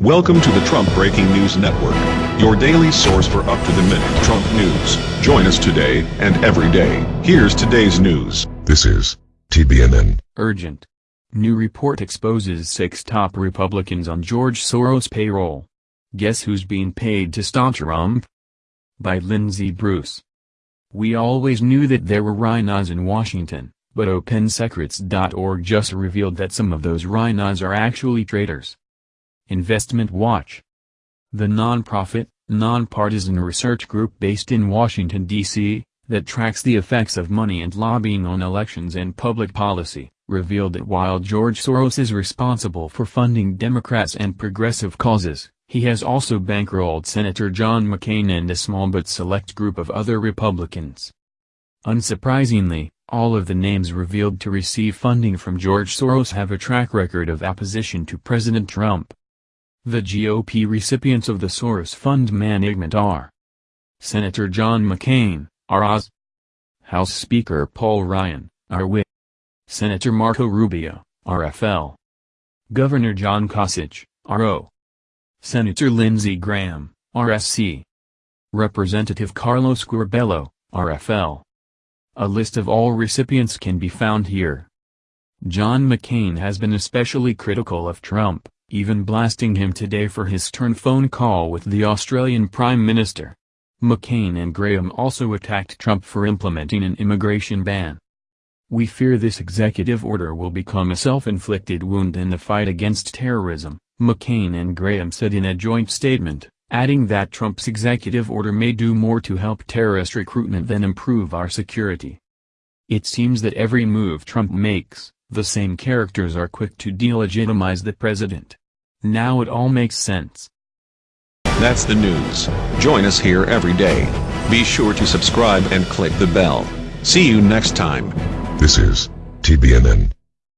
Welcome to the Trump Breaking News Network, your daily source for up-to-the-minute Trump news. Join us today and every day. Here's today's news. This is TBNN. Urgent. New report exposes six top Republicans on George Soros payroll. Guess who's being paid to stop Trump? By Lindsey Bruce. We always knew that there were RINOs in Washington, but OpenSecrets.org just revealed that some of those RINOs are actually traitors. Investment Watch. The nonprofit, nonpartisan research group based in Washington, D.C., that tracks the effects of money and lobbying on elections and public policy, revealed that while George Soros is responsible for funding Democrats and progressive causes, he has also bankrolled Senator John McCain and a small but select group of other Republicans. Unsurprisingly, all of the names revealed to receive funding from George Soros have a track record of opposition to President Trump. The GOP recipients of the Soros Fund management are Senator John McCain, ROS, House Speaker Paul Ryan, RWI, Senator Marco Rubio, RFL, Governor John Kasich, RO, Senator Lindsey Graham, RSC, Representative Carlos Curbelo, RFL. A list of all recipients can be found here. John McCain has been especially critical of Trump, even blasting him today for his stern phone call with the Australian Prime Minister. McCain and Graham also attacked Trump for implementing an immigration ban. We fear this executive order will become a self-inflicted wound in the fight against terrorism, McCain and Graham said in a joint statement, adding that Trump's executive order may do more to help terrorist recruitment than improve our security. It seems that every move Trump makes, the same characters are quick to delegitimize the president. Now it all makes sense. That's the news. Join us here every day. Be sure to subscribe and click the bell. See you next time. This is TBNN.